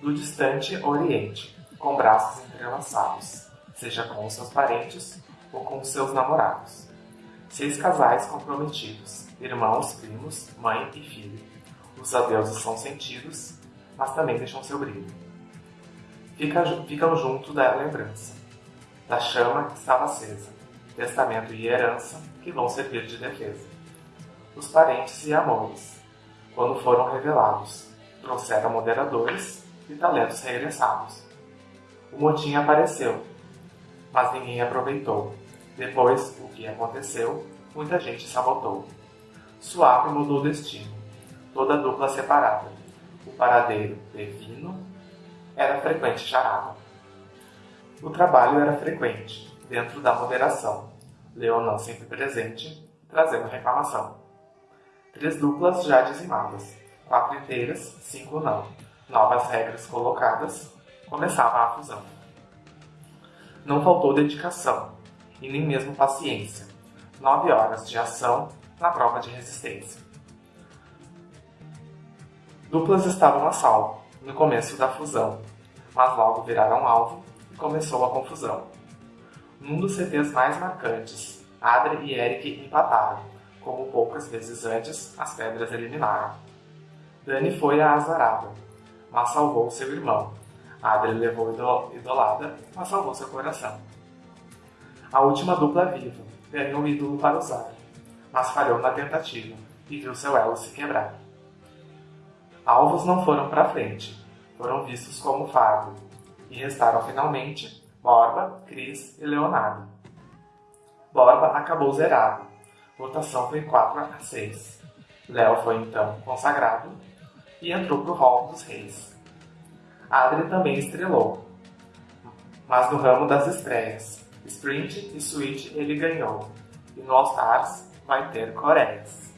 do distante Oriente, com braços entrelaçados, seja com os seus parentes ou com os seus namorados. Seis casais comprometidos, irmãos, primos, mãe e filho. Os adeusos são sentidos, mas também deixam seu brilho. ficam junto da lembrança, da chama que estava acesa, testamento e herança que vão servir de defesa. Os parentes e amores, quando foram revelados, trouxeram moderadores e talentos regressados. O motim apareceu, mas ninguém aproveitou. Depois, o que aconteceu, muita gente sabotou. Suave mudou o destino, toda dupla separada. O paradeiro divino era frequente charada. O trabalho era frequente, dentro da moderação. Leonão sempre presente, trazendo reclamação. Três duplas já dizimadas, quatro inteiras, cinco não. Novas regras colocadas, começava a fusão. Não faltou dedicação, e nem mesmo paciência. Nove horas de ação na prova de resistência. Duplas estavam a salvo, no começo da fusão, mas logo viraram alvo e começou a confusão. Num dos CTs mais marcantes, Adri e Eric empataram, como poucas vezes antes as pedras eliminaram. Dani foi a azarada, mas salvou seu irmão. Adri levou idolada, mas salvou seu coração. A última dupla viva ganhou o ídolo para usar, mas falhou na tentativa e viu seu elo se quebrar. Alvos não foram para frente, foram vistos como fardo, e restaram finalmente Borba, Cris e Leonardo. Borba acabou zerado, votação foi 4 a 6. Léo foi então consagrado e entrou para o hall dos reis. Adri também estrelou, mas no ramo das estreias. Sprint e Switch ele ganhou, e no All Stars vai ter Coreias.